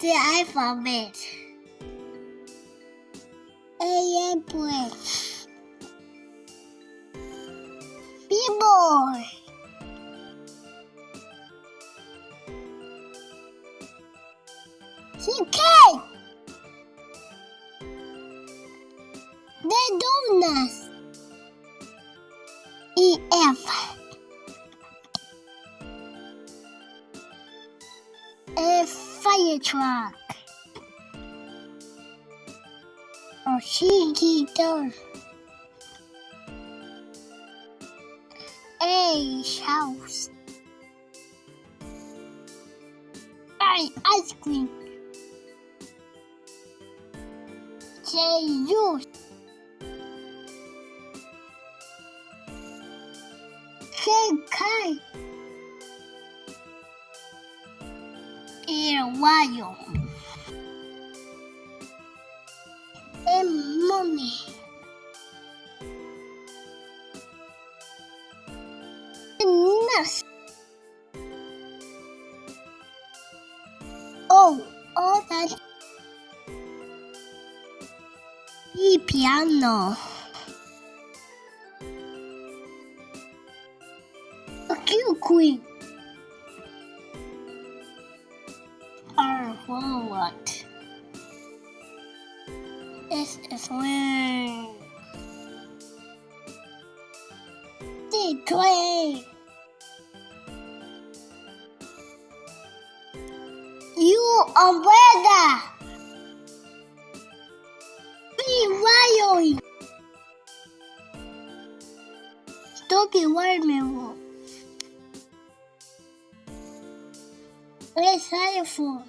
the alphabet. Airplane. The donuts. Fire truck. A cheeky door. A house. I ice cream. J juice. K kite. 좋아요. 내 몸이 끝났어. 오, 어, 난이 피아노. 큐, 구이. This is Link. Declare! You are weather. Be wild! Don't be worried, Mabel. It's helpful.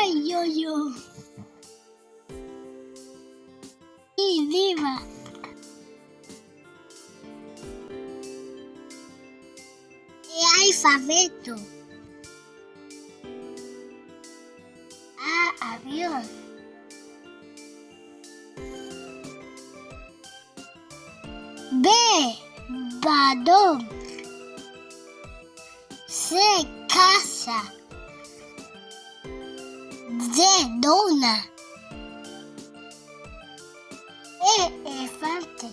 Oi, yo, yo. E viva. E alfabeto. A avião. B badom. C casa. D dona. E elefante.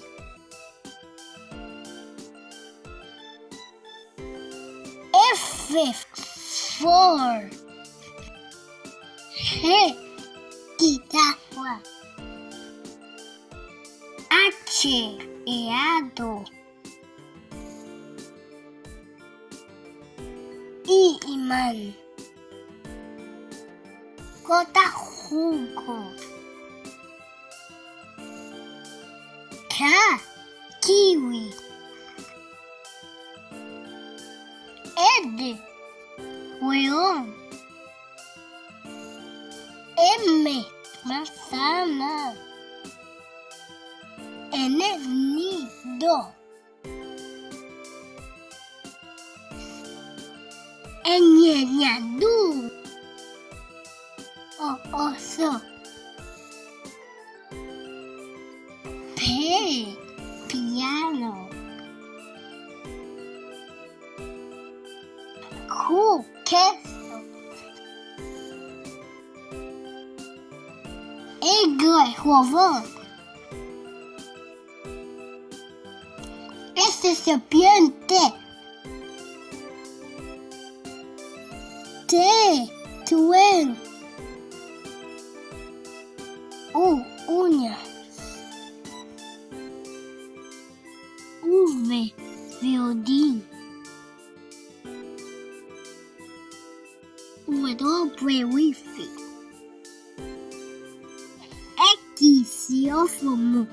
F for. G guitarra. H eado. I imã. Gota jugo. K kiwi. Ed leão. M manzana. N nido. Enñañadú. Oh, also. Pig. Piano. Cool. Castle. Egg. Huevón. Este serpiente. T. Twin. U, uña. V, violín. W, wifi. X, xilófono.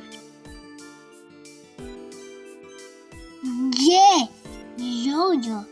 Y, jojo.